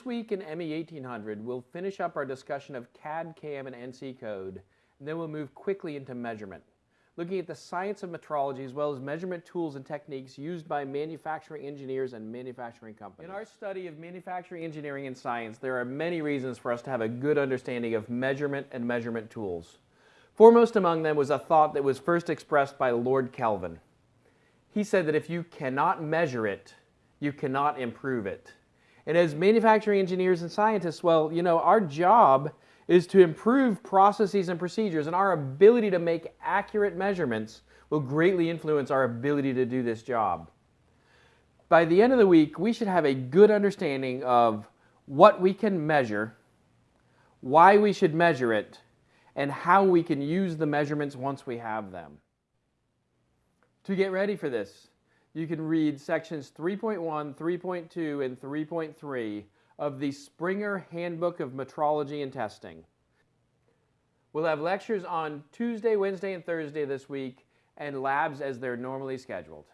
This week in ME 1800, we'll finish up our discussion of CAD, CAM, and NC code, and then we'll move quickly into measurement, looking at the science of metrology as well as measurement tools and techniques used by manufacturing engineers and manufacturing companies. In our study of manufacturing engineering and science, there are many reasons for us to have a good understanding of measurement and measurement tools. Foremost among them was a thought that was first expressed by Lord Kelvin. He said that if you cannot measure it, you cannot improve it. And as manufacturing engineers and scientists, well, you know, our job is to improve processes and procedures, and our ability to make accurate measurements will greatly influence our ability to do this job. By the end of the week, we should have a good understanding of what we can measure, why we should measure it, and how we can use the measurements once we have them. To get ready for this, you can read sections 3.1, 3.2, and 3.3 of the Springer Handbook of Metrology and Testing. We'll have lectures on Tuesday, Wednesday, and Thursday this week, and labs as they're normally scheduled.